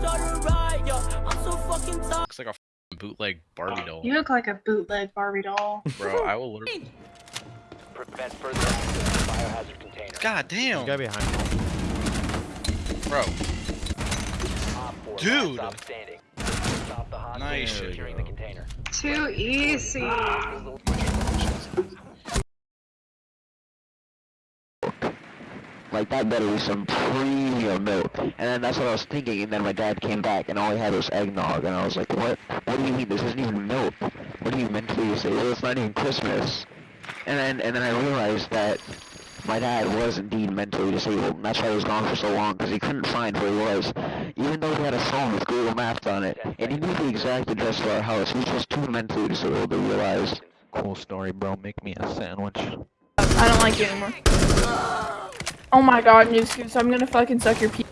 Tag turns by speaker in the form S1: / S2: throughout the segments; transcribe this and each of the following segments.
S1: might start a riot, yo. I'm so fucking tired.
S2: Looks like a f***ing bootleg Barbie doll.
S3: You look like a bootleg Barbie doll.
S2: Bro, I will literally.
S4: Prevent further access to biohazard container.
S2: God damn.
S5: He's got behind me.
S2: Bro, Dude.
S4: last stop standing. Stop the hostage
S2: Nice.
S4: and securing the container.
S3: Too easy. Ah.
S6: Like that better be some premium milk. And then that's what I was thinking. And then my dad came back, and all he had was eggnog. And I was like, what? What do you mean? This isn't even milk. What do you mean mentally say? Well, it's not even Christmas. And then and then I realized that my dad was indeed mentally disabled, and that's why he was gone for so long because he couldn't find where he was. Even though he had a phone with Google Maps on it, and he knew the exact address of our house, he was just too mentally disabled to realize.
S5: Cool story, bro. Make me a sandwich.
S7: I don't like you anymore. Oh my god, New Scoots, I'm gonna fucking suck your pee.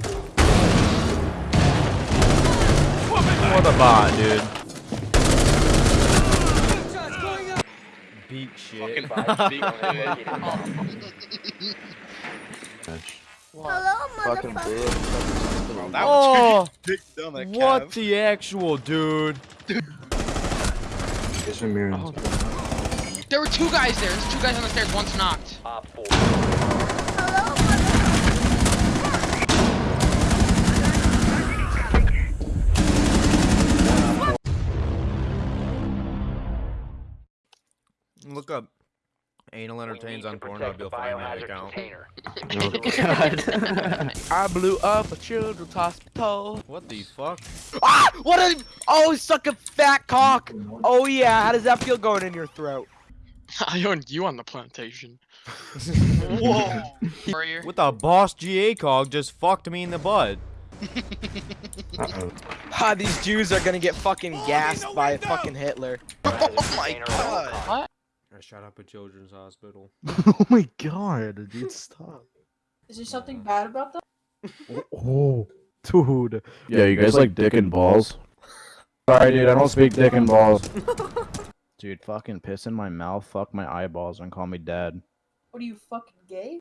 S5: What a bot, dude. Beat shit.
S2: fucking beat shit.
S8: Fucking
S2: Bro, that
S5: Oh,
S2: was big down that
S5: what the actual dude?
S9: There were two guys there. There's two guys on the stairs. One's knocked.
S4: Op.
S5: Look up anal entertains on Pornhub.
S4: protect
S5: You'll find my
S4: biohazard
S5: account.
S4: container.
S8: I blew up a children's hospital.
S5: What the fuck?
S8: Ah! What a oh suck a fat cock. Oh yeah, how does that feel going in your throat?
S9: I owned you on the plantation. Whoa. Warrior.
S5: What the boss GA cog just fucked me in the butt?
S8: Ah, these Jews are gonna get fucking gassed by fucking Hitler.
S4: Oh my god.
S5: I shot up a children's hospital.
S10: oh my god, dude, stop.
S7: Is there something bad about that?
S10: Oh, oh dude.
S11: Yeah, you guys like dick and balls? Sorry, dude, I don't speak dick and balls.
S10: Dude, fucking piss in my mouth, fuck my eyeballs, and call me dad.
S7: What are you fucking gay?